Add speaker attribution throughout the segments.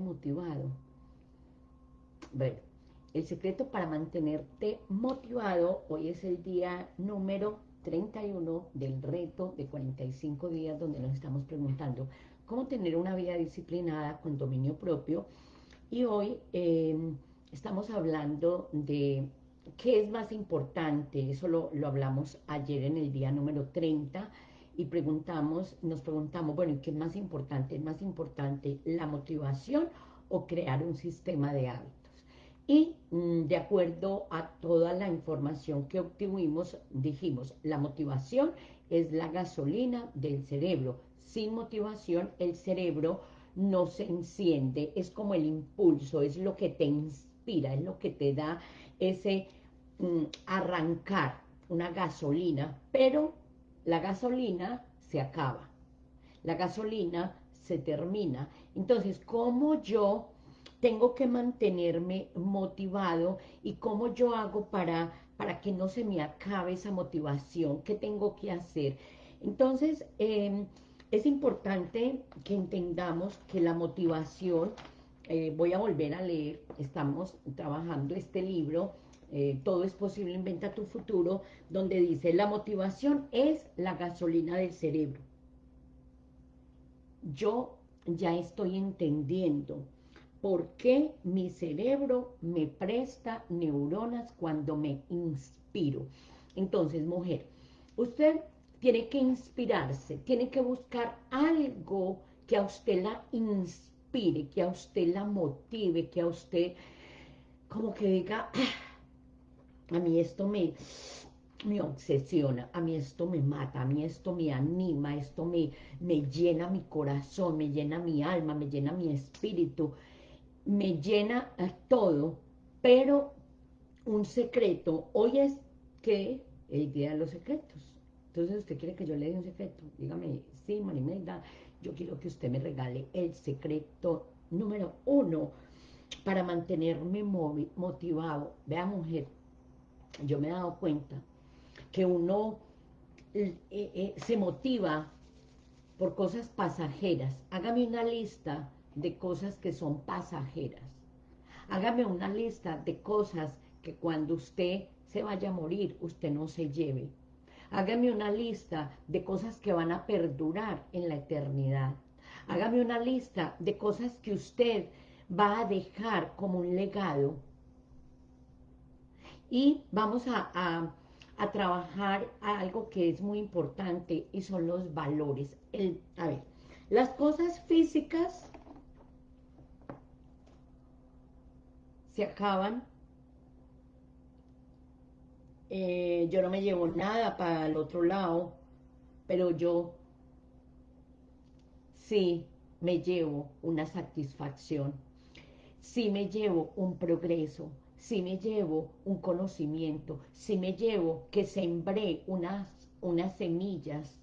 Speaker 1: motivado. Bueno, el secreto para mantenerte motivado, hoy es el día número 31 del reto de 45 días donde nos estamos preguntando cómo tener una vida disciplinada con dominio propio. Y hoy em, estamos hablando de qué es más importante, eso lo, lo hablamos ayer en el día número 30, y preguntamos, nos preguntamos, bueno, ¿qué es más importante? ¿Es más importante la motivación o crear un sistema de hábitos? Y mm, de acuerdo a toda la información que obtuvimos, dijimos, la motivación es la gasolina del cerebro. Sin motivación, el cerebro no se enciende, es como el impulso, es lo que te inspira, es lo que te da ese mm, arrancar, una gasolina, pero la gasolina se acaba, la gasolina se termina. Entonces, ¿cómo yo tengo que mantenerme motivado y cómo yo hago para, para que no se me acabe esa motivación? ¿Qué tengo que hacer? Entonces, em, es importante que entendamos que la motivación, eh, voy a volver a leer, estamos trabajando este libro, eh, todo es posible, inventa tu futuro, donde dice, la motivación es la gasolina del cerebro. Yo ya estoy entendiendo por qué mi cerebro me presta neuronas cuando me inspiro. Entonces, mujer, usted tiene que inspirarse, tiene que buscar algo que a usted la inspire, que a usted la motive, que a usted como que diga, ah, a mí esto me, me obsesiona, a mí esto me mata, a mí esto me anima, esto me, me llena mi corazón, me llena mi alma, me llena mi espíritu, me llena todo, pero un secreto, hoy es que el día de los secretos, entonces usted quiere que yo le dé un secreto, dígame, sí, Marimelda, yo quiero que usted me regale el secreto número uno para mantenerme motivado, vea mujer, yo me he dado cuenta que uno eh, eh, se motiva por cosas pasajeras. Hágame una lista de cosas que son pasajeras. Hágame una lista de cosas que cuando usted se vaya a morir, usted no se lleve. Hágame una lista de cosas que van a perdurar en la eternidad. Hágame una lista de cosas que usted va a dejar como un legado y vamos a, trabajar algo que es muy importante y son los valores. El, a ver, las cosas físicas se acaban. Eh, yo no me llevo nada para el otro lado, pero yo sí me llevo una satisfacción, sí me llevo un progreso, si me llevo un conocimiento, si me llevo que sembré unas, unas semillas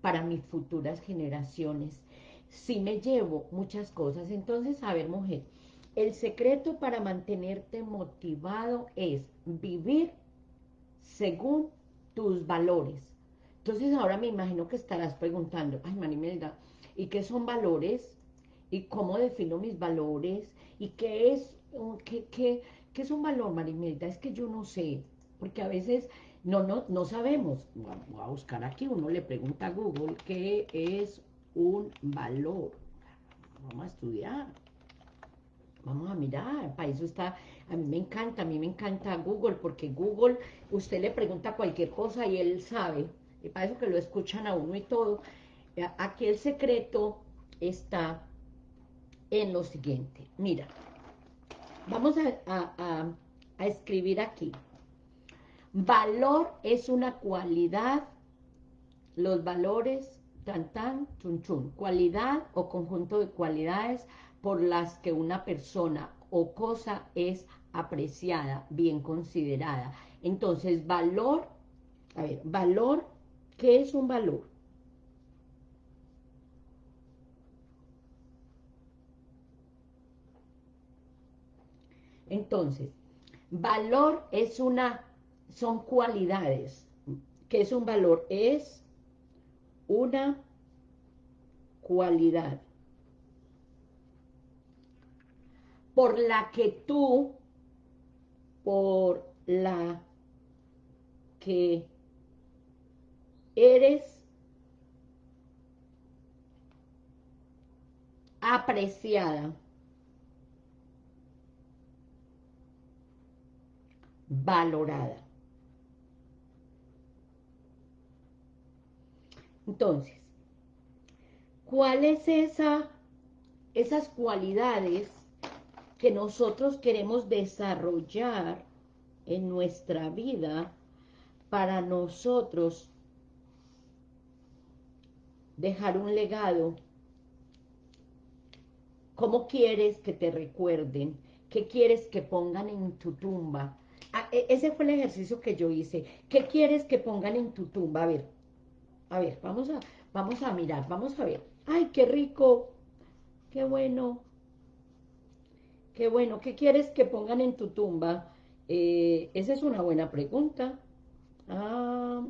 Speaker 1: para mis futuras generaciones, si me llevo muchas cosas. Entonces, a ver, mujer, el secreto para mantenerte motivado es vivir según tus valores. Entonces, ahora me imagino que estarás preguntando, ay, Manimelda, ¿y qué son valores? ¿Y cómo defino mis valores? ¿Y qué es, qué, qué, ¿Qué es un valor, Marimelda? Es que yo no sé, porque a veces no, no, no sabemos. Voy a buscar aquí, uno le pregunta a Google qué es un valor. Vamos a estudiar. Vamos a mirar, para eso está, a mí me encanta, a mí me encanta Google, porque Google, usted le pregunta cualquier cosa y él sabe, y para eso que lo escuchan a uno y todo. Aquí el secreto está en lo siguiente, mira, Vamos a, escribir aquí. Valor es una cualidad, los valores, tan tan, chun chun, cualidad o conjunto de cualidades por las que una persona o cosa es apreciada, bien considerada. Entonces, valor, a ver, valor, ¿qué es un valor? Entonces, valor es una, son cualidades. ¿Qué es un valor? Es una cualidad. por la que tú, por la que eres apreciada, valorada. Entonces, ¿cuál es esa, esas cualidades que nosotros queremos desarrollar en nuestra vida para nosotros dejar un legado? ¿Cómo quieres que te recuerden? ¿Qué quieres que pongan en tu tumba? E, ese fue el ejercicio que yo hice. ¿Qué quieres que pongan en tu tumba? A ver, a ver, vamos a, vamos a mirar, vamos a ver. ¡Ay, qué rico! ¡Qué bueno! ¡Qué bueno! ¿Qué quieres que pongan en tu tumba? Eh, esa es una buena pregunta. Ah,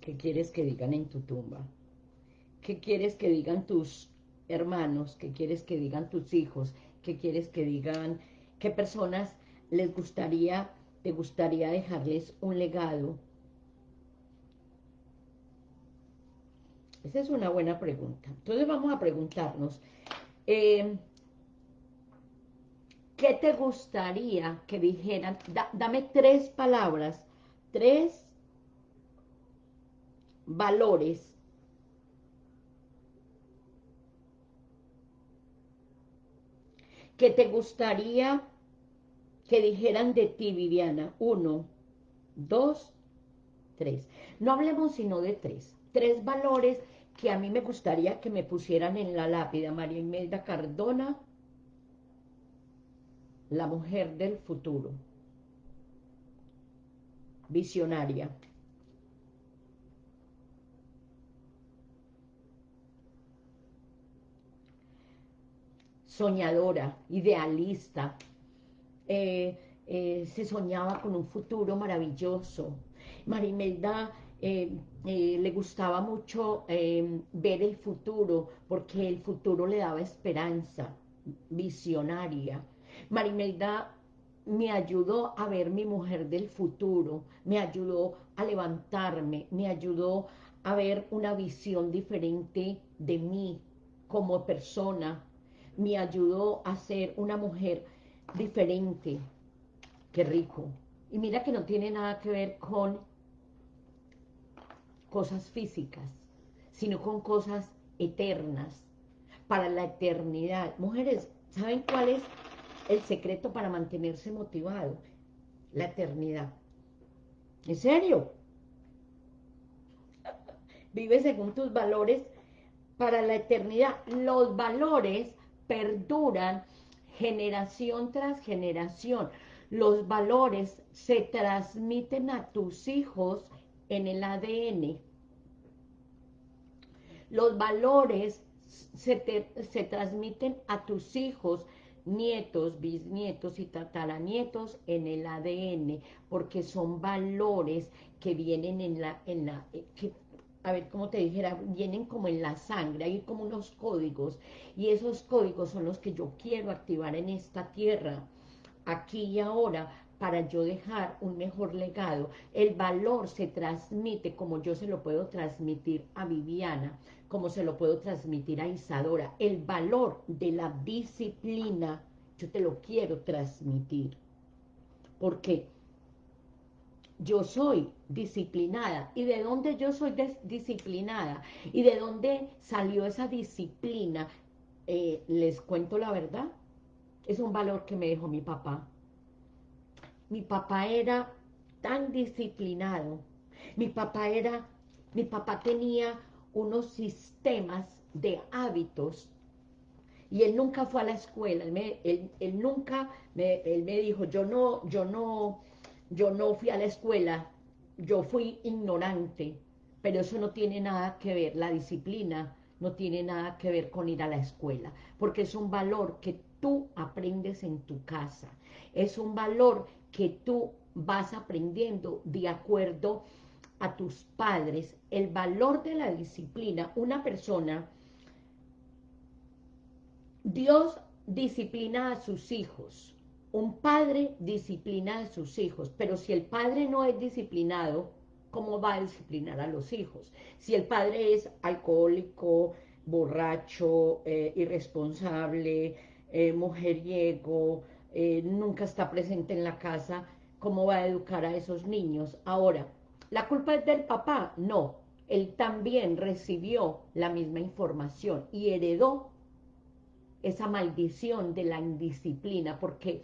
Speaker 1: ¿Qué quieres que digan en tu tumba? ¿Qué quieres que digan tus hermanos? ¿Qué quieres que digan tus hijos? ¿Qué quieres que digan? ¿Qué personas les gustaría, te gustaría dejarles un legado? Esa es una buena pregunta. Entonces vamos a preguntarnos, eh, ¿qué te gustaría que dijeran? dame tres palabras, tres valores que te gustaría que dijeran de ti, Viviana. Uno, dos, tres. No hablemos sino de tres. Tres valores que a mí me gustaría que me pusieran en la lápida. María Imelda Cardona, la mujer del futuro. Visionaria. Soñadora, idealista. Eh, eh, se soñaba con un futuro maravilloso. María Imelda eh, le gustaba mucho eh, ver el futuro, porque el futuro le daba esperanza, visionaria. Marimelda me ayudó a ver mi mujer del futuro, me ayudó a levantarme, me ayudó a ver una visión diferente de mí como persona, me ayudó a ser una mujer diferente. Qué rico. Y mira que no tiene nada que ver con cosas físicas, sino con cosas eternas, para la eternidad. Mujeres, ¿saben cuál es el secreto para mantenerse motivado? La eternidad. ¿En serio? Vive según tus valores para la eternidad. Los valores perduran generación tras generación. Los valores se transmiten a tus hijos en el ADN. Los valores se, se transmiten a tus hijos, nietos, bisnietos y tataranietos en el ADN, porque son valores que vienen en la, en la eh, a ver, como te dijera, vienen como en la sangre, hay como unos códigos, y esos códigos son los que yo quiero activar en esta tierra, aquí y ahora, para yo dejar un mejor legado. El valor se transmite como yo se lo puedo transmitir a Viviana, como se lo puedo transmitir a Isadora. El valor de la disciplina, yo te lo quiero transmitir. Porque yo soy disciplinada. ¿Y de dónde yo soy disciplinada? ¿Y de dónde salió esa disciplina? Eh, les cuento la verdad. Es un valor que me dejó mi papá mi papá era tan disciplinado, mi papá era, mi papá tenía unos sistemas de hábitos y él nunca fue a la escuela, él, nunca, me, él me dijo, yo no, yo no, yo no fui a la escuela, yo fui ignorante, pero eso no tiene nada que ver, la disciplina no tiene nada que ver con ir a la escuela, porque es un valor que tú aprendes en tu casa, es un valor que tú vas aprendiendo de acuerdo a tus padres, el valor de la disciplina, una persona, Dios disciplina a sus hijos. Un padre disciplina a sus hijos, pero si el padre no es disciplinado, ¿cómo va a disciplinar a los hijos? Si el padre es alcohólico, borracho, eh, irresponsable, eh, mujeriego, eh, nunca está presente en la casa, ¿cómo va a educar a esos niños? Ahora, ¿la culpa es del papá? No, él también recibió la misma información y heredó esa maldición de la indisciplina, porque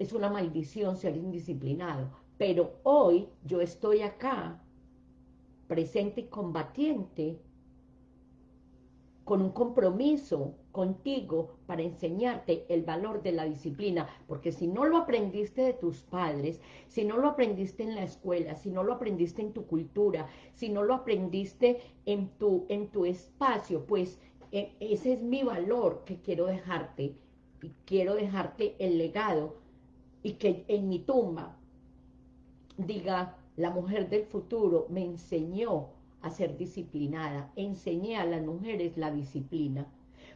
Speaker 1: es una maldición ser indisciplinado. Pero hoy yo estoy acá, presente y combatiente, con un compromiso contigo para enseñarte el valor de la disciplina, porque si no lo aprendiste de tus padres, si no lo aprendiste en la escuela, si no lo aprendiste en tu cultura, si no lo aprendiste en tu, en tu espacio, pues e, ese es mi valor que quiero dejarte, y quiero dejarte el legado, y que en mi tumba diga, la mujer del futuro me enseñó a ser disciplinada, enseñé a las mujeres la disciplina.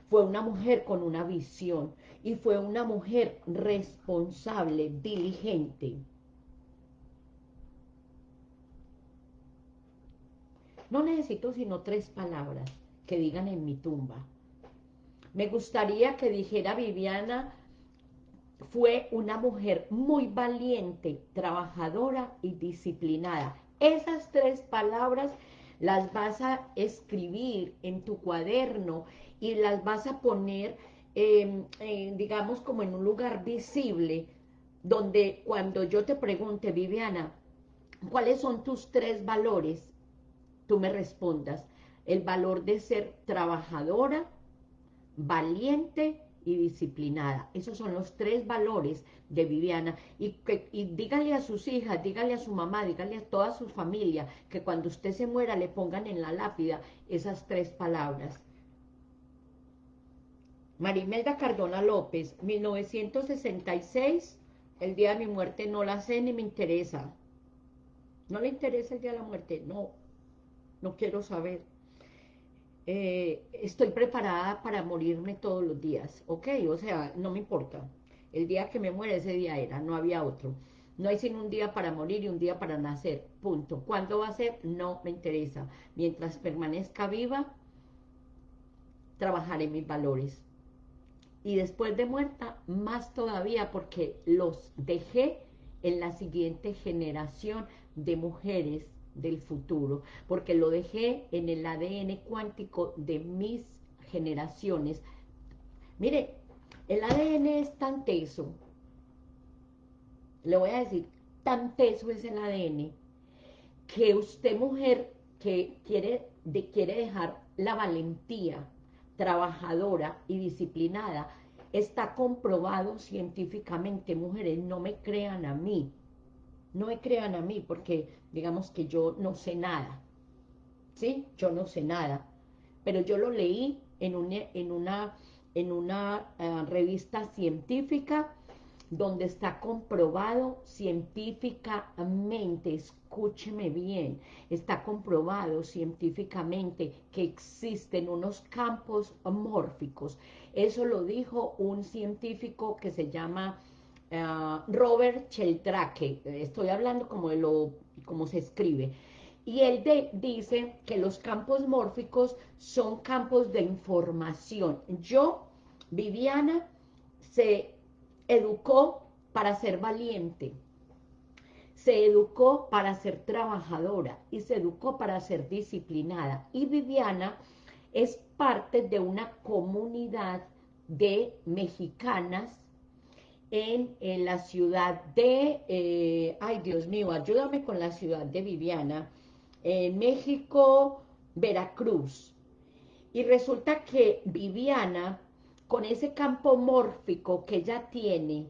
Speaker 1: Fue una mujer con una visión y fue una mujer responsable, diligente. No necesito sino tres palabras que digan en mi tumba. Me gustaría que dijera Viviana, fue una mujer muy valiente, trabajadora y disciplinada. Esas tres palabras las vas a escribir en tu cuaderno y las vas a poner, em, digamos, como en un lugar visible, donde cuando yo te pregunte, Viviana, ¿cuáles son tus tres valores? Tú me respondas, el valor de ser trabajadora, valiente y disciplinada. Esos son los tres valores de Viviana. Y, y dígale a sus hijas, dígale a su mamá, dígale a toda su familia, que cuando usted se muera le pongan en la lápida esas tres palabras. Marimelda Cardona López, 1966, el día de mi muerte no la sé ni me interesa. ¿No le interesa el día de la muerte? No, no quiero saber. Eh, estoy preparada para morirme todos los días, ¿ok? O sea, no me importa. El día que me muera, ese día era, no había otro. No hay sino un día para morir y un día para nacer, punto. ¿Cuándo va a ser? No me interesa. Mientras permanezca viva, trabajaré mis valores. Y después de muerta, más todavía, porque los dejé en la siguiente generación de mujeres del futuro, porque lo dejé en el ADN cuántico de mis generaciones. Mire, el ADN es tan teso, le voy a decir, tan teso es el ADN, que usted mujer que quiere, de, quiere dejar la valentía trabajadora y disciplinada, está comprobado científicamente, mujeres, no me crean a mí, no me crean a mí, porque digamos que yo no sé nada, ¿sí? Yo no sé nada, pero yo lo leí en una, en una, en una eh, revista científica donde está comprobado científicamente, escúcheme bien, está comprobado científicamente que existen unos campos mórficos. Eso lo dijo un científico que se llama eh, Robert Sheldrake, estoy hablando como lo, como se escribe, y él dice que los campos mórficos son campos de información. Yo, Viviana, se educó para ser valiente, se educó para ser trabajadora y se educó para ser disciplinada. Y Viviana es parte de una comunidad de mexicanas en, la ciudad de, eh, ay Dios mío, ayúdame con la ciudad de Viviana, en México, Veracruz. Y resulta que Viviana, con ese campo mórfico que ella tiene,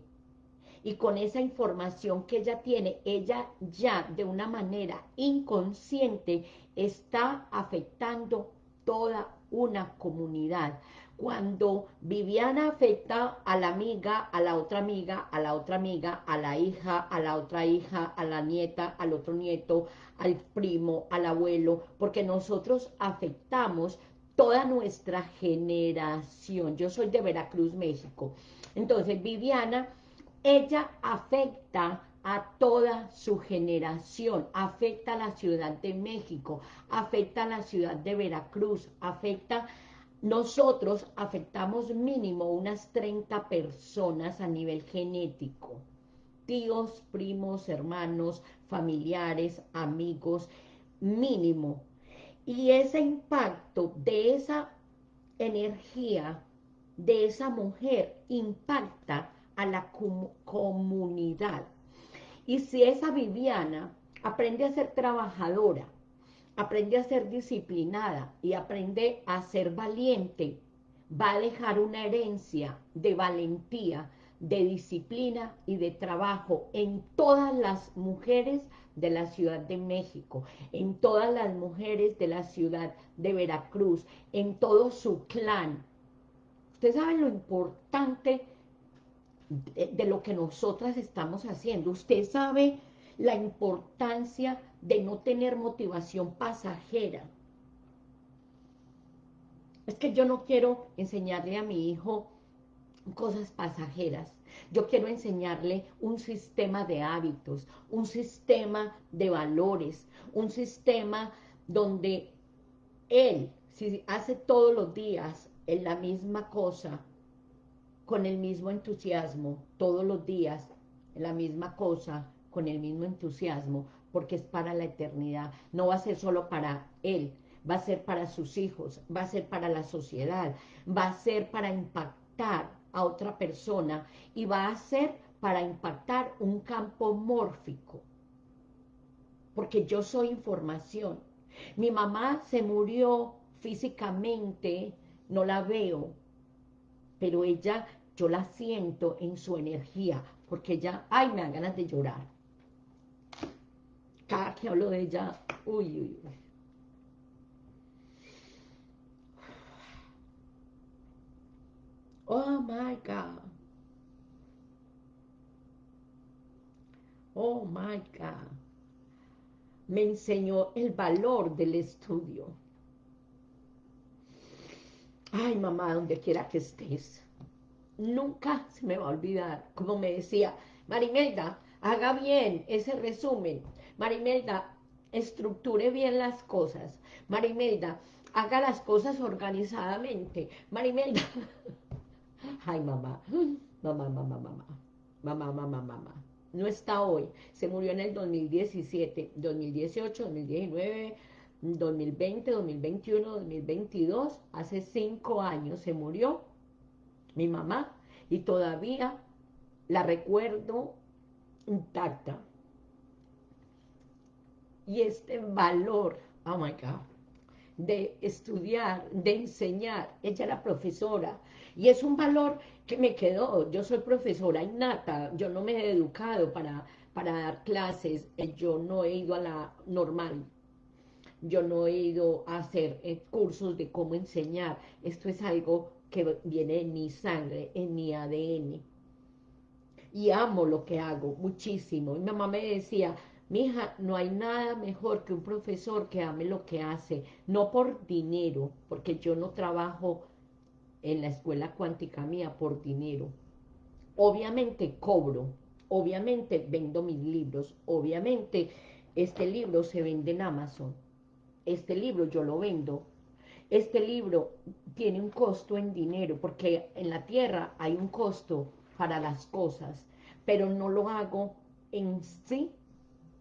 Speaker 1: y con esa información que ella tiene, ella ya de una manera inconsciente está afectando toda una comunidad cuando Viviana afecta a la amiga, a la otra amiga, a la otra amiga, a la hija, a la otra hija, a la nieta, al otro nieto, al primo, al abuelo, porque nosotros afectamos toda nuestra generación. Yo soy de Veracruz, México. Entonces, Viviana, ella afecta a toda su generación, afecta a la Ciudad de México, afecta a la Ciudad de Veracruz, afecta... Nosotros afectamos mínimo unas 30 personas a nivel genético. Tíos, primos, hermanos, familiares, amigos, mínimo. Y ese impacto de esa energía de esa mujer impacta a la comunidad. Y si esa Viviana aprende a ser trabajadora, aprende a ser disciplinada y aprende a ser valiente, va a dejar una herencia de valentía, de disciplina y de trabajo en todas las mujeres de la Ciudad de México, en todas las mujeres de la ciudad de Veracruz, en todo su clan. Ustedes saben lo importante de, de lo que nosotras estamos haciendo. Usted sabe la importancia de no tener motivación pasajera. Es que yo no quiero enseñarle a mi hijo cosas pasajeras. Yo quiero enseñarle un sistema de hábitos, un sistema de valores, un sistema donde él, si hace todos los días en la misma cosa, con el mismo entusiasmo, todos los días, en la misma cosa, con el mismo entusiasmo, porque es para la eternidad. No va a ser solo para él, va a ser para sus hijos, va a ser para la sociedad, va a ser para impactar a otra persona y va a ser para impactar un campo mórfico. Porque yo soy información. Mi mamá se murió físicamente, no la veo, pero ella, yo la siento en su energía, porque ella, ay, me dan ganas de llorar. Cada que hablo de ella, uy, uy, uy. Oh my God. Oh my God. Me enseñó el valor del estudio. Ay, mamá, donde quiera que estés. Nunca se me va a olvidar, como me decía, Marimelda, haga bien ese resumen. Marimelda, estructure bien las cosas. Marimelda, haga las cosas organizadamente. Marimelda, Ay, mamá, mamá, mamá, mamá, mamá, mamá, mamá. No está hoy. Se murió en el 2017, 2018, 2019, 2020, 2021, 2022. Hace cinco años se murió mi mamá y todavía la recuerdo intacta. Y este valor, oh my God, de estudiar, de enseñar, ella era profesora, y es un valor que me quedó, yo soy profesora innata, yo no me he educado para, para dar clases, eh, yo no he ido a la normal, yo no he ido a hacer eh, cursos de cómo enseñar, esto es algo que viene en mi sangre, en mi ADN, y amo lo que hago muchísimo, mi mamá me decía, Mija, no hay nada mejor que un profesor que ame lo que hace, no por dinero, porque yo no trabajo en la escuela cuántica mía por dinero. Obviamente cobro, obviamente vendo mis libros, obviamente este libro se vende en Amazon, este libro yo lo vendo, este libro tiene un costo en dinero, porque en la tierra hay un costo para las cosas, pero no lo hago en sí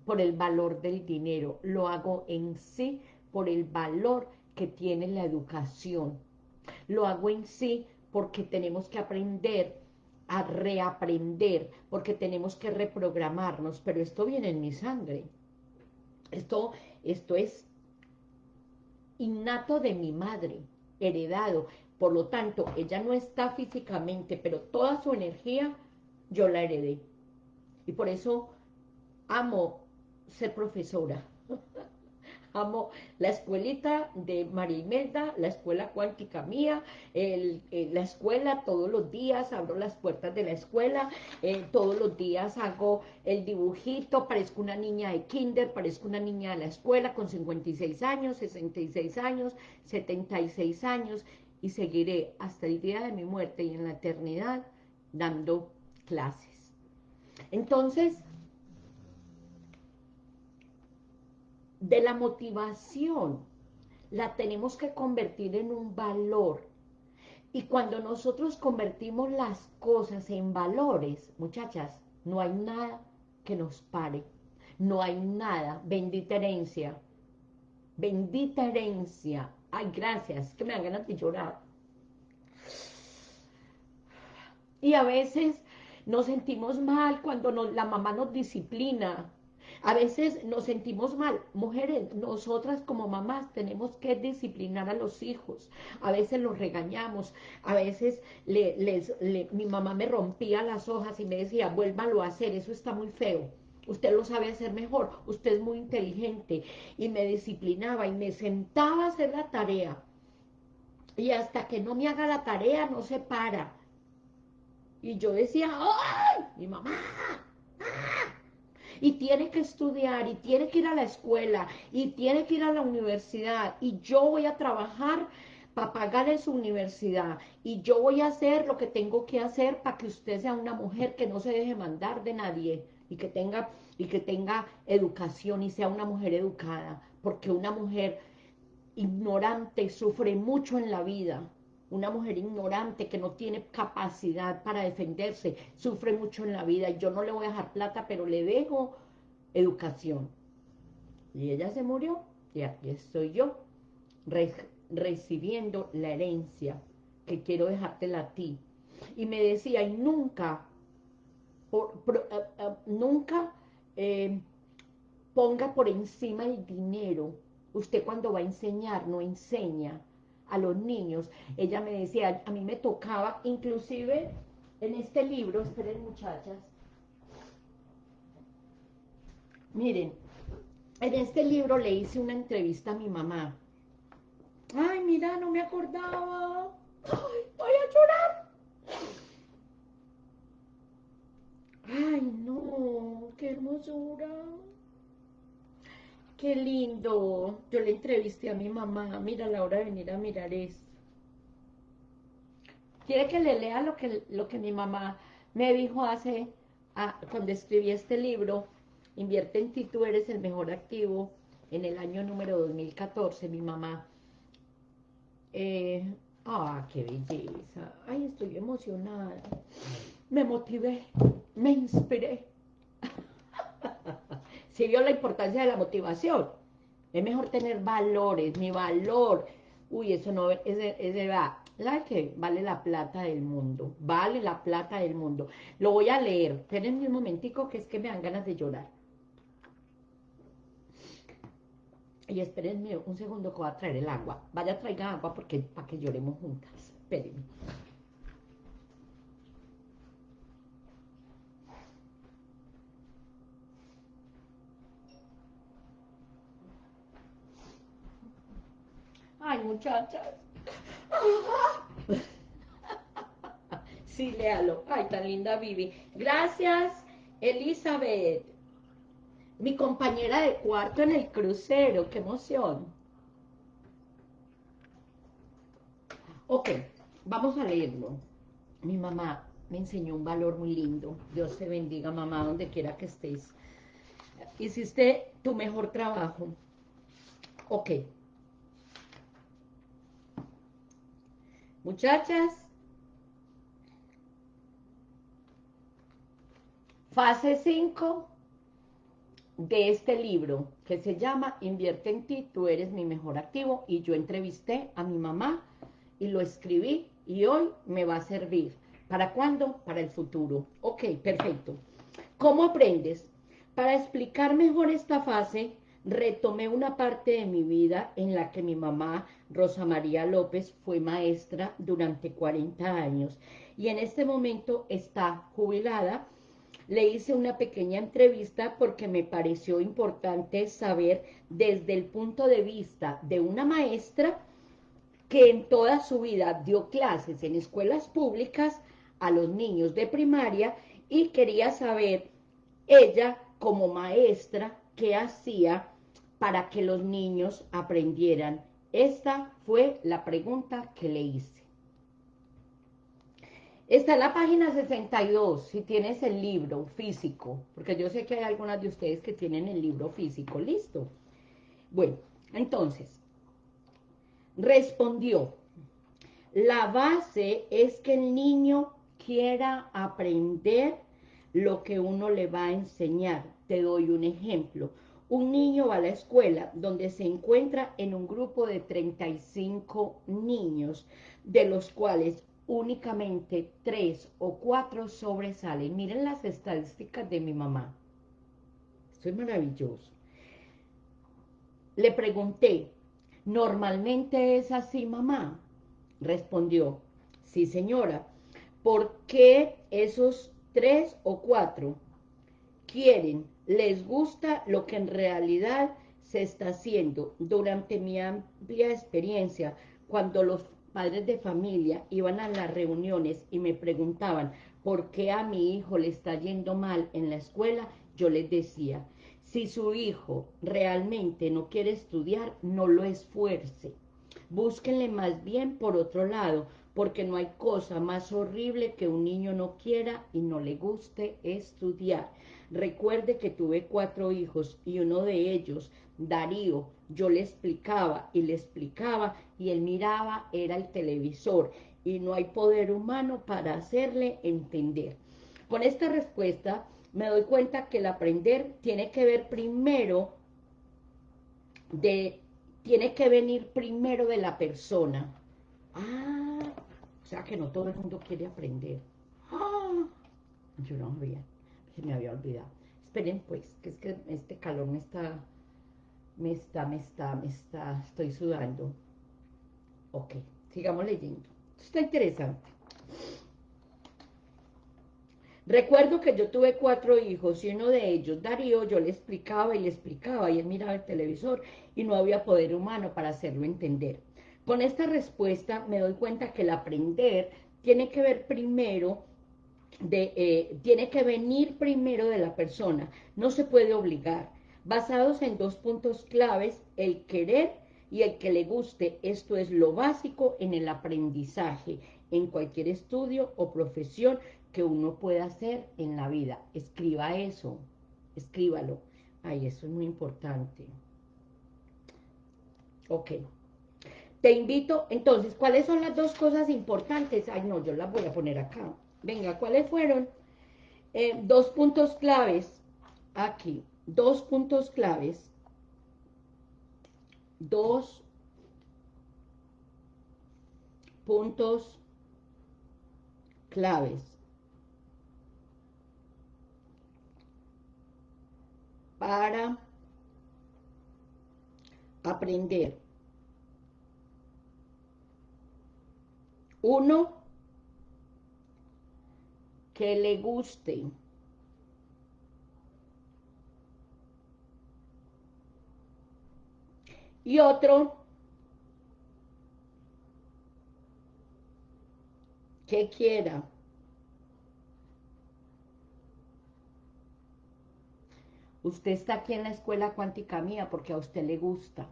Speaker 1: por el valor del dinero, lo hago en sí por el valor que tiene la educación, lo hago en sí porque tenemos que aprender a reaprender, porque tenemos que reprogramarnos, pero esto viene en mi sangre. Esto, esto es innato de mi madre, heredado. Por lo tanto, ella no está físicamente, pero toda su energía yo la heredé. Y por eso amo ser profesora. amo la escuelita de María Imelda, la escuela cuántica mía, el, eh, la escuela todos los días, abro las puertas de la escuela, eh, todos los días hago el dibujito, parezco una niña de kinder, parezco una niña de la escuela con 56 años, 66 años, 76 años, y seguiré hasta el día de mi muerte y en la eternidad dando clases. Entonces, de la motivación la tenemos que convertir en un valor. Y cuando nosotros convertimos las cosas en valores, muchachas, no hay nada que nos pare. No hay nada. Bendita herencia. Bendita herencia. Ay, gracias. Que me dan ganas de llorar. Y a veces nos sentimos mal cuando la mamá nos disciplina a veces nos sentimos mal. Mujeres, nosotras como mamás tenemos que disciplinar a los hijos. A veces los regañamos. A veces mi mamá me rompía las hojas y me decía, vuélvalo a hacer, eso está muy feo. Usted lo sabe hacer mejor, usted es muy inteligente. Y me disciplinaba y me sentaba a hacer la tarea. Y hasta que no me haga la tarea, no se para. Y yo decía, ¡ay! Mi mamá, y tiene que estudiar y tiene que ir a la escuela y tiene que ir a la universidad y yo voy a trabajar para pagarle su universidad y yo voy a hacer lo que tengo que hacer para que usted sea una mujer que no se deje mandar de nadie y que tenga y que tenga educación y sea una mujer educada, porque una mujer ignorante sufre mucho en la vida. Una mujer ignorante que no tiene capacidad para defenderse, sufre mucho en la vida. Yo no le voy a dejar plata, pero le dejo educación. Y ella se murió y aquí estoy yo, recibiendo la herencia que quiero dejártela a ti. Y me decía, y nunca, por, eh, eh, nunca eh, ponga por encima el dinero. Usted cuando va a enseñar, no enseña a los niños. Ella me decía, a mí me tocaba, inclusive en este libro, esperen muchachas, miren, en este libro le hice una entrevista a mi mamá. Ay, mira, no me acordaba. Ay, voy a llorar. Ay, no, qué hermosura. Qué lindo. Yo le entrevisté a mi mamá. Mira, la hora de venir a mirar esto. ¿Quiere que le lea lo que, lo que mi mamá me dijo hace, cuando escribí este libro? Invierte en ti, tú eres el mejor activo. En el año número 2014, mi mamá. Eh, ah, qué belleza. Ay, estoy emocionada. Me motivé, me inspiré. si vio la importancia de la motivación. Es mejor tener valores, mi valor. Uy, eso no, es de va. ¿La que Vale la plata del mundo. Vale la plata del mundo. Lo voy a leer. Espérenme un momentico que es que me dan ganas de llorar. Y espérenme un segundo que voy a traer el agua. Vaya, traiga agua porque para que lloremos juntas. Espérenme. Ay, muchachas. Sí, léalo. Ay, tan linda Vivi. Gracias, Elizabeth. Mi compañera de cuarto en el crucero. ¡Qué emoción! Ok, vamos a leerlo. Mi mamá me enseñó un valor muy lindo. Dios te bendiga, mamá, donde quiera que estés. Hiciste tu mejor trabajo. Ok. Muchachas, fase 5 de este libro que se llama Invierte en ti, tú eres mi mejor activo y yo entrevisté a mi mamá y lo escribí y hoy me va a servir. ¿Para cuándo? Para el futuro. Ok, perfecto. ¿Cómo aprendes? Para explicar mejor esta fase, retomé una parte de mi vida en la que mi mamá, Rosa María López, fue maestra durante 40 años. Y en este momento está jubilada. Le hice una pequeña entrevista porque me pareció importante saber desde el punto de vista de una maestra que en toda su vida dio clases en escuelas públicas a los niños de primaria y quería saber ella como maestra qué hacía para que los niños aprendieran. Esta fue la pregunta que le hice. Está en la página 62, si tienes el libro físico, porque yo sé que hay algunas de ustedes que tienen el libro físico, ¿listo? Bueno, entonces, respondió, la base es que el niño quiera aprender lo que uno le va a enseñar. Te doy un ejemplo. Un niño va a la escuela donde se encuentra en un grupo de 35 niños, de los cuales únicamente tres o cuatro sobresalen. Miren las estadísticas de mi mamá. Esto es maravilloso. Le pregunté, ¿normalmente es así, mamá? Respondió, sí, señora. ¿Por qué esos tres o cuatro quieren, les gusta lo que en realidad se está haciendo? Durante mi amplia experiencia, cuando los padres de familia iban a las reuniones y me preguntaban por qué a mi hijo le está yendo mal en la escuela, yo les decía, si su hijo realmente no quiere estudiar, no lo esfuerce. Búsquenle más bien por otro lado, porque no hay cosa más horrible que un niño no quiera y no le guste estudiar. Recuerde que tuve cuatro hijos y uno de ellos, Darío, yo le explicaba y le explicaba y él miraba, era el televisor y no hay poder humano para hacerle entender. Con esta respuesta me doy cuenta que el aprender tiene que ver primero de, tiene que venir primero de la persona. Ah, o sea que no todo el mundo quiere aprender. Ah, yo no había, se me había olvidado. Esperen pues, que es que este calor me está me está, me está, me está, estoy sudando. Ok, sigamos leyendo. está interesante. Recuerdo que yo tuve cuatro hijos y uno de ellos, Darío, yo le explicaba y le explicaba y él miraba el televisor y no había poder humano para hacerlo entender. Con esta respuesta me doy cuenta que el aprender tiene que ver primero de, eh, tiene que venir primero de la persona, no se puede obligar basados en dos puntos claves, el querer y el que le guste. Esto es lo básico en el aprendizaje, en cualquier estudio o profesión que uno pueda hacer en la vida. Escriba eso, escríbalo. Ay, eso es muy importante. Ok. Te invito, entonces, ¿cuáles son las dos cosas importantes? Ay, no, yo las voy a poner acá. Venga, ¿cuáles fueron? Eh, dos puntos claves aquí dos puntos claves, dos puntos claves para aprender. Uno, que le guste. y otro que quiera. Usted está aquí en la escuela cuántica mía porque a usted le gusta.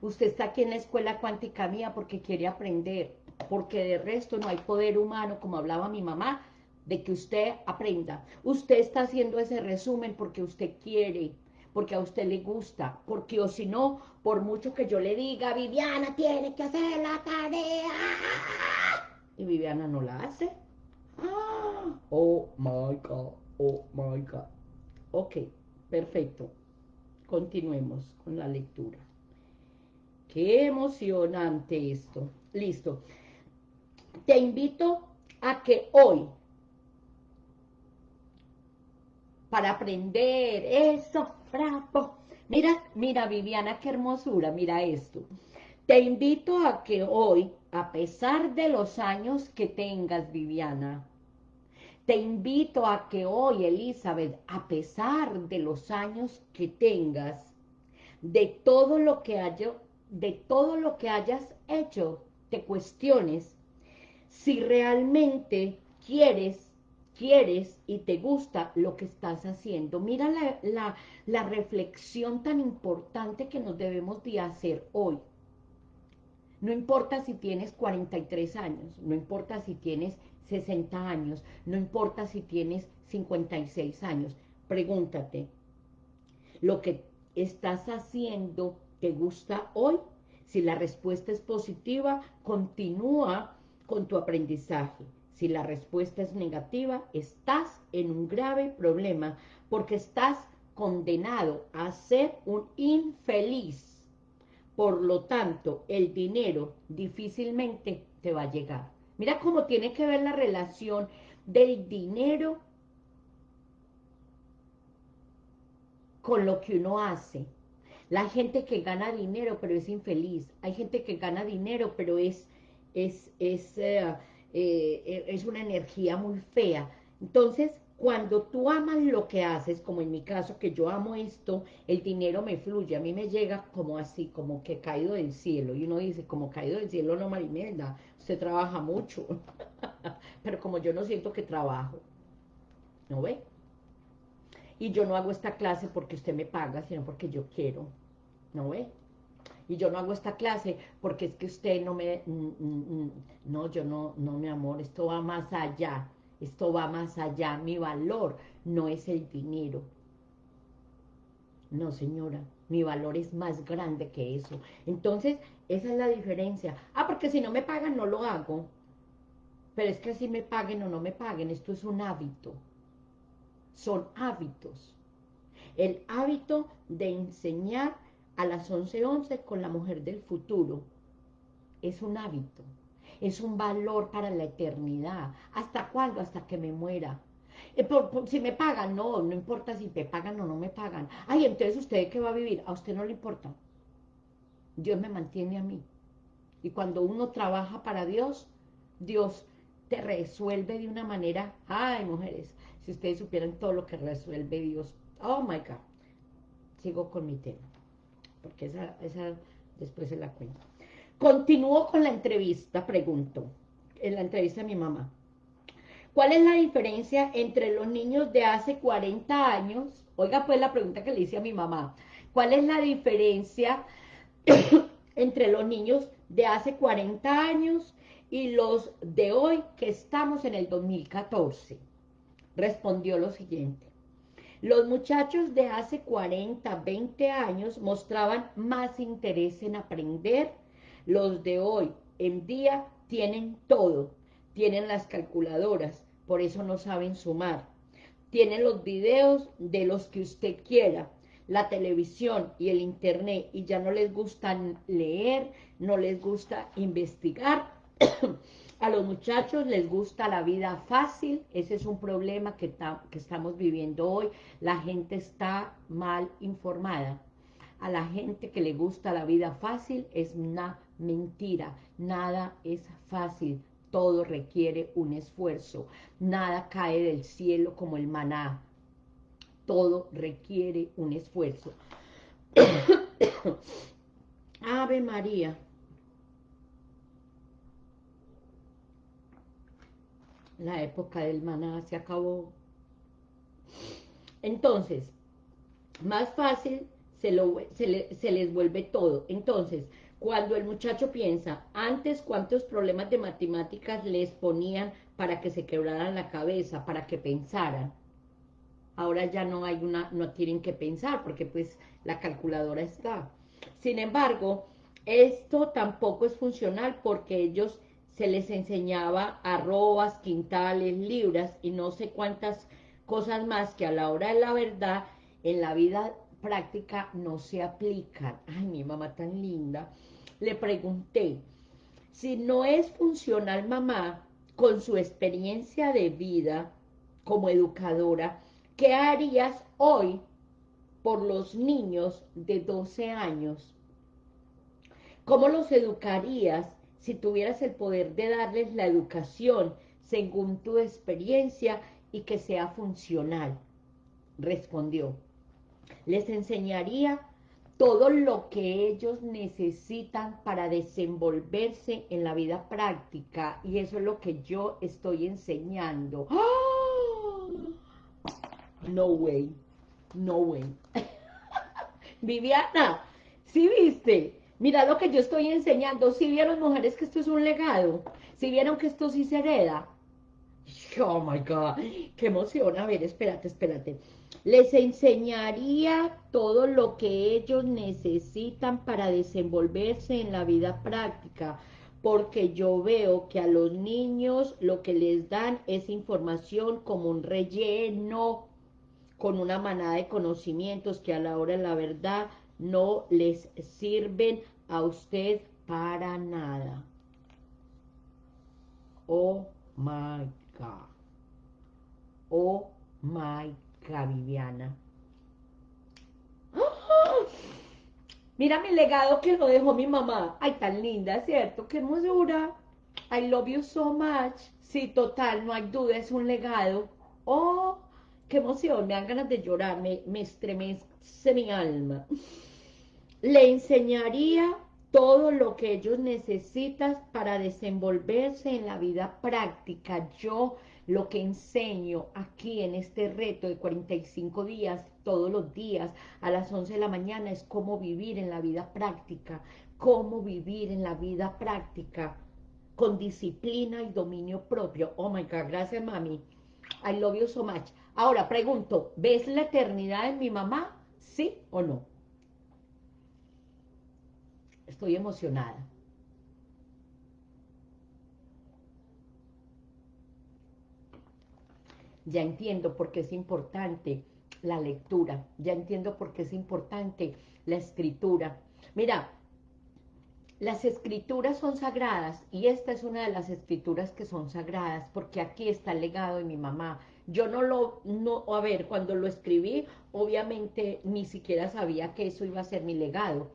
Speaker 1: Usted está aquí en la escuela cuántica mía porque quiere aprender, porque de resto no hay poder humano, como hablaba mi mamá, de que usted aprenda. Usted está haciendo ese resumen porque usted quiere, porque a usted le gusta, porque o si no, por mucho que yo le diga, Viviana tiene que hacer la tarea, y Viviana no la hace. Oh my God, oh my God. Ok, perfecto. Continuemos con la lectura. Qué emocionante esto. Listo. Te invito a que hoy, para aprender eso, bravo. Mira, mira Viviana, qué hermosura, mira esto. Te invito a que hoy, a pesar de los años que tengas, Viviana, Te invito a que hoy, Elizabeth, a pesar de los años que tengas, de todo lo que haya, de todo lo que hayas hecho, te cuestiones si realmente quieres, quieres y te gusta lo que estás haciendo. Mira la, la reflexión tan importante que nos debemos de hacer hoy. No importa si tienes 43 años, no importa si tienes 60 años, no importa si tienes 56 años, pregúntate, ¿lo que estás haciendo te gusta hoy? Si la respuesta es positiva, continúa con tu aprendizaje. Si la respuesta es negativa, estás en un grave problema porque estás condenado a ser un infeliz. Por lo tanto, el dinero difícilmente te va a llegar. Mira cómo tiene que ver la relación del dinero con lo que uno hace. La gente que gana dinero pero es infeliz. Hay gente que gana dinero pero es, es, es, eh, eh, es una energía muy fea. Entonces, cuando tú amas lo que haces, como en mi caso, que yo amo esto, el dinero me fluye, a mí me llega como así, como que caído del cielo. Y uno dice, como caído del cielo, no, Marimelda, usted trabaja mucho. Pero como yo no siento que trabajo, ¿no ve? Y yo no hago esta clase porque usted me paga, sino porque yo quiero, ¿no ve? Y yo no hago esta clase porque es que usted no me... Mm, mm, mm, no, yo no, no, mi amor, esto va más allá esto va más allá, mi valor no es el dinero. No, señora, mi valor es más grande que eso. Entonces, esa es la diferencia. Ah, porque si no me pagan, no lo hago. Pero es que si me paguen o no me paguen, esto es un hábito. Son hábitos. El hábito de enseñar a las 11.11 11 con la mujer del futuro es un hábito es un valor para la eternidad. ¿Hasta cuándo? Hasta que me muera. Eh, si me pagan, no, no importa si te pagan o no me pagan. Ay, entonces usted qué va a vivir, a usted no le importa. Dios me mantiene a mí. Y cuando uno trabaja para Dios, Dios te resuelve de una manera, ay mujeres, si ustedes supieran todo lo que resuelve Dios, oh my God, sigo con mi tema, porque esa, esa después se la cuento. Continúo con la entrevista, pregunto, en la entrevista de mi mamá. ¿Cuál es la diferencia entre los niños de hace 40 años? Oiga pues la pregunta que le hice a mi mamá. ¿Cuál es la diferencia entre los niños de hace 40 años y los de hoy que estamos en el 2014? Respondió lo siguiente. Los muchachos de hace 40, 20 años mostraban más interés en aprender, los de hoy en día tienen todo, tienen las calculadoras, por eso no saben sumar. Tienen los videos de los que usted quiera, la televisión y el internet, y ya no les gusta leer, no les gusta investigar. A los muchachos les gusta la vida fácil, ese es un problema que, que estamos viviendo hoy. La gente está mal informada. A la gente que le gusta la vida fácil es una Mentira, nada es fácil, todo requiere un esfuerzo, nada cae del cielo como el maná, todo requiere un esfuerzo. Ave María. La época del maná se acabó. Entonces, más fácil se, se les vuelve todo. Entonces, cuando el muchacho piensa, antes cuántos problemas de matemáticas les ponían para que se quebraran la cabeza, para que pensaran. Ahora ya no hay una, no tienen que pensar porque pues la calculadora está. Sin embargo, esto tampoco es funcional porque ellos se les enseñaba arrobas, quintales, libras y no sé cuántas cosas más que a la hora de la verdad en la vida práctica no se aplican. Ay, mi mamá tan linda. Le pregunté, si no es funcional mamá, con su experiencia de vida como educadora, ¿qué harías hoy por los niños de 12 años? ¿Cómo los educarías si tuvieras el poder de darles la educación según tu experiencia y que sea funcional. Respondió, les enseñaría todo lo que ellos necesitan para desenvolverse en la vida práctica y eso es lo que yo estoy enseñando. ¡Ah! No way, no way. Viviana, ¿sí viste? Mira lo que yo estoy enseñando. ¿Sí vieron, mujeres, que esto es un legado? ¿Sí vieron que esto sí se hereda? Oh, my God. Qué emoción. A ver, espérate, espérate. Les enseñaría todo lo que ellos necesitan para desenvolverse en la vida práctica, porque yo veo que a los niños lo que les dan es información como un relleno, con una manada de conocimientos que a la hora de la verdad no les sirven a usted para nada. Oh my God. Oh my God, Viviana. Mira mi legado que lo dejó mi mamá. Ay, tan linda, ¿cierto? Qué hermosura. I love you so much. Sí, total, no hay duda, es un legado. Oh, qué emoción, me dan ganas de llorar, me, me estremece mi alma. Le enseñaría todo lo que ellos necesitan para desenvolverse en la vida práctica. Yo lo que enseño aquí en este reto de 45 días, todos los días, a las 11 de la mañana, es cómo vivir en la vida práctica, cómo vivir en la vida práctica, con disciplina y dominio propio. Oh my God, gracias mami. I love you so much. Ahora pregunto, ¿ves la eternidad en mi mamá? ¿Sí o no? Estoy emocionada. ya entiendo por qué es importante la lectura, ya entiendo por qué es importante la escritura. Mira, las escrituras son sagradas y esta es una de las escrituras que son sagradas porque aquí está el legado de mi mamá. Yo no lo, no, a ver, cuando lo escribí, obviamente ni siquiera sabía que eso iba a ser mi legado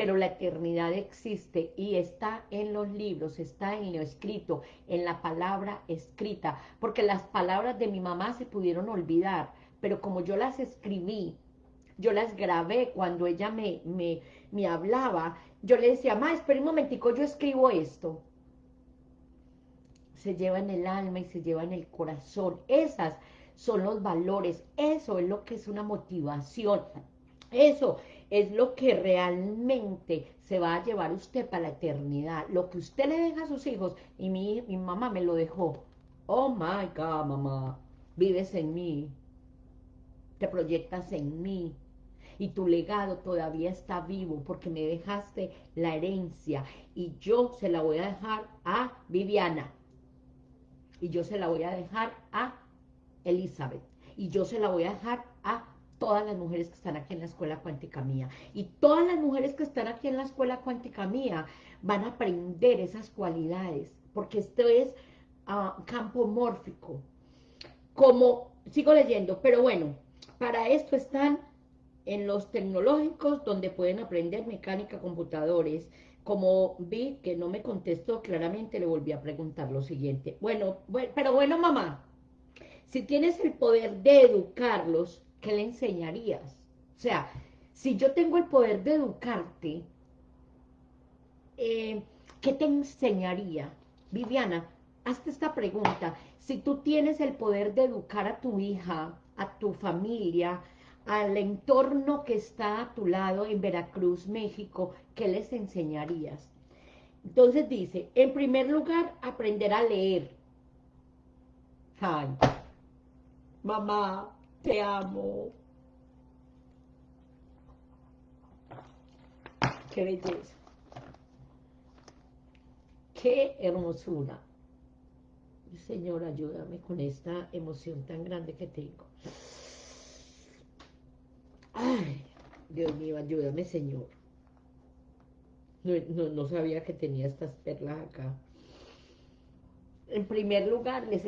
Speaker 1: pero la eternidad existe y está en los libros, está en lo escrito, en la palabra escrita, porque las palabras de mi mamá se pudieron olvidar, pero como yo las escribí, yo las grabé cuando ella me, me, me hablaba, yo le decía, mamá, espera un momentico, yo escribo esto. Se lleva en el alma y se lleva en el corazón. Esas son los valores, eso es lo que es una motivación, eso es lo que realmente se va a llevar usted para la eternidad. Lo que usted le deja a sus hijos, y mi, mi mamá me lo dejó. Oh my God, mamá, vives en mí, te proyectas en mí, y tu legado todavía está vivo porque me dejaste la herencia. Y yo se la voy a dejar a Viviana. Y yo se la voy a dejar a Elizabeth. Y yo se la voy a dejar todas las mujeres que están aquí en la escuela cuántica mía. Y todas las mujeres que están aquí en la escuela cuántica mía van a aprender esas cualidades, porque esto es ah, campo mórfico. Como, sigo leyendo, pero bueno, para esto están en los tecnológicos donde pueden aprender mecánica, computadores. Como vi que no me contestó claramente, le volví a preguntar lo siguiente. Bueno pero bueno, mamá, si tienes el poder de educarlos, ¿qué le enseñarías? O sea, si yo tengo el poder de educarte, eh, ¿qué te enseñaría? Viviana, hazte esta pregunta. Si tú tienes el poder de educar a tu hija, a tu familia, al entorno que está a tu lado en Veracruz, México, ¿qué les enseñarías? Entonces dice, en primer lugar, aprender a leer. Ay, mamá, te amo. Qué belleza. Qué hermosura. Señor, ayúdame con esta emoción tan grande que tengo. Ay, Dios mío, ayúdame, Señor. No, no, sabía que tenía estas perlas acá. En primer lugar, les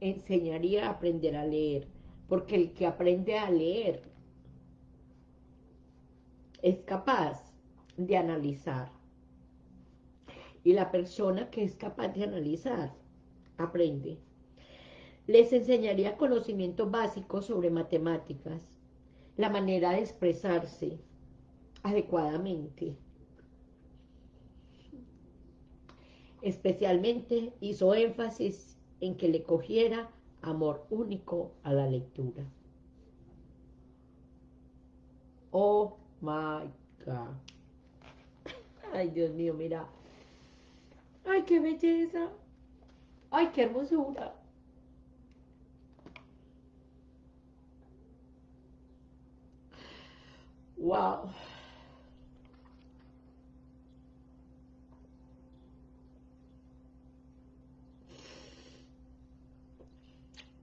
Speaker 1: enseñaría a aprender a leer porque el que aprende a leer es capaz de analizar. Y la persona que es capaz de analizar, aprende. Les enseñaría conocimientos básicos sobre matemáticas, la manera de expresarse adecuadamente. Especialmente hizo énfasis en que le cogiera amor único a la lectura. Oh my God. Ay, Dios mío, mira. Ay, qué belleza. Ay, qué hermosura. Wow.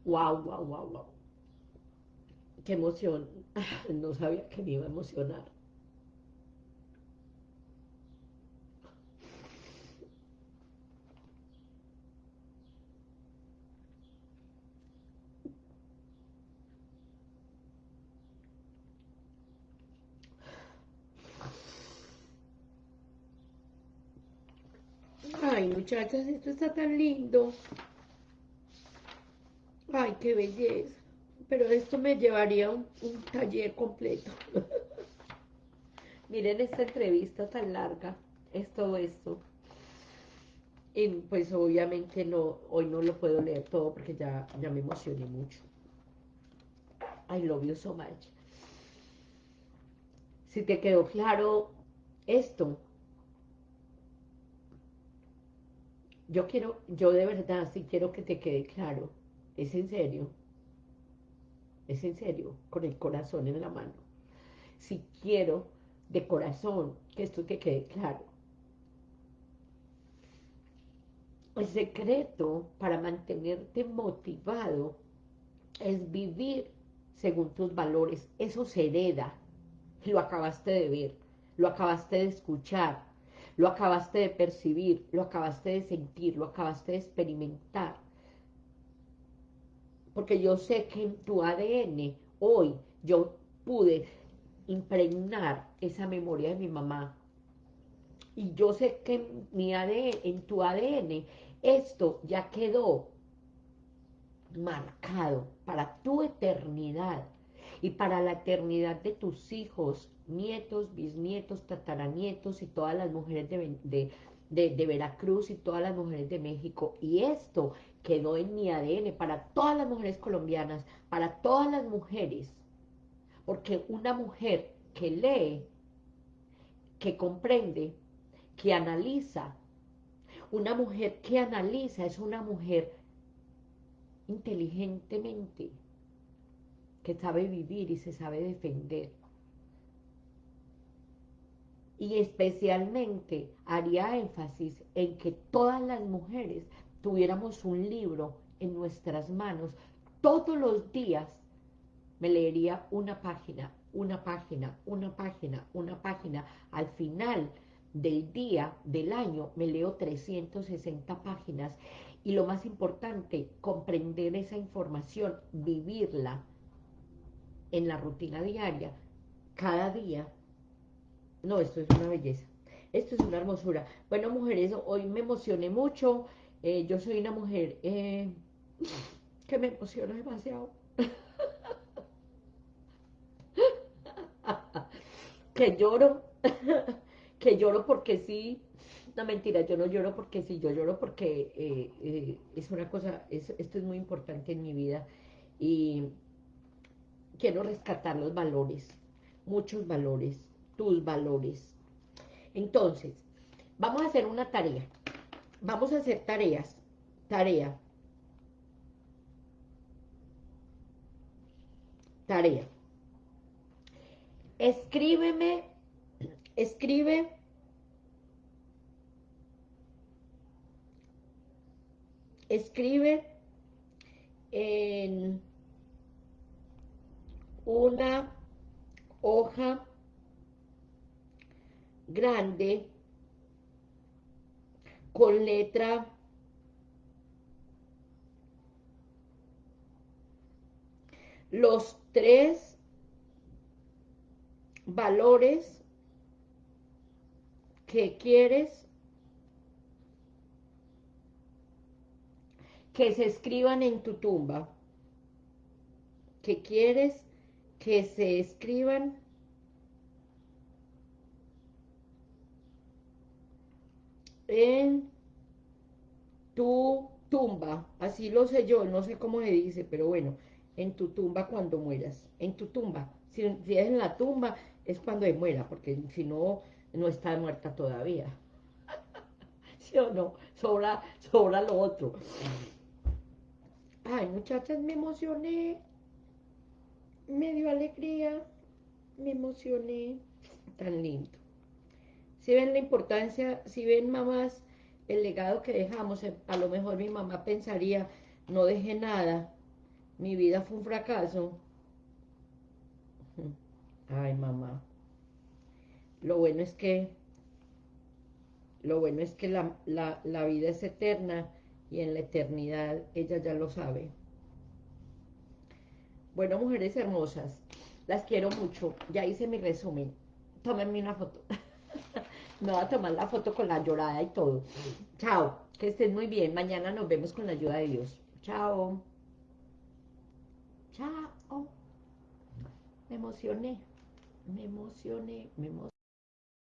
Speaker 1: Wow, wow, wow, wow. Qué emoción. No sabía que me iba a emocionar. Ay, muchachas, esto está tan lindo. Ay, qué belleza. Pero esto me llevaría un, un taller completo. Miren esta entrevista tan larga. Es todo esto. Y pues obviamente no, hoy no lo puedo leer todo porque ya, ya me emocioné mucho. I love you so much. Si te quedó claro esto, yo quiero, yo de verdad sí quiero que te quede claro, es en serio, es en serio, con el corazón en la mano. Si quiero de corazón que esto te quede claro. El secreto para mantenerte motivado es vivir según tus valores. Eso se hereda. Lo acabaste de ver, lo acabaste de escuchar, lo acabaste de percibir, lo acabaste de sentir, lo acabaste de experimentar. Porque yo sé que en tu ADN hoy yo pude impregnar esa memoria de mi mamá. Y yo sé que en, mi ADN, en tu ADN esto ya quedó marcado para tu eternidad y para la eternidad de tus hijos, nietos, bisnietos, tataranietos y todas las mujeres de, de, Veracruz y todas las mujeres de México. Y esto quedó en mi ADN para todas las mujeres colombianas, para todas las mujeres. Porque una mujer que lee, que comprende, que analiza, una mujer que analiza es una mujer inteligentemente, que sabe vivir y se sabe defender y especialmente haría énfasis en que todas las mujeres tuviéramos un libro en nuestras manos. Todos los días me leería una página, una página, una página, una página. Al final del día, del año, me leo 360 páginas. Y lo más importante, comprender esa información, vivirla en la rutina diaria, cada día no, esto es una belleza. Esto es una hermosura. Bueno, mujeres, hoy me emocioné mucho. Eh, yo soy una mujer eh, que me emociona demasiado. que lloro. que lloro porque sí. No, mentira, yo no lloro porque sí, yo lloro porque eh, es una cosa, esto es muy importante en mi vida y quiero rescatar los valores, muchos valores, tus valores. Entonces, vamos a hacer una tarea. Vamos a hacer tareas. Tarea. Tarea. Escríbeme, escribe escribe en una hoja grande con letra los tres valores que quieres que se escriban en tu tumba. ¿Qué quieres que se escriban en tu tumba, así lo sé yo, no sé cómo se dice, pero bueno, en tu tumba cuando mueras, en tu tumba, si, es en la tumba es cuando muera, porque si no, no está muerta todavía, ¿sí o no? Sobra, sobra lo otro. Ay, muchachas, me emocioné, me dio alegría, me emocioné, tan lindo. Si ven la importancia, si ven mamás, el legado que dejamos, eh, a lo mejor mi mamá pensaría, no dejé nada, mi vida fue un fracaso. Ay, mamá. Lo bueno es que, lo bueno es que la, la vida es eterna y en la eternidad ella ya lo sabe. Bueno, mujeres hermosas, las quiero mucho. Ya hice mi resumen. Tómenme una foto. Me voy a tomar la foto con la llorada y todo. Chao, que estén muy bien. Mañana nos vemos con la ayuda de Dios. Chao. Chao. Me emocioné. Me emocioné. Me emocioné.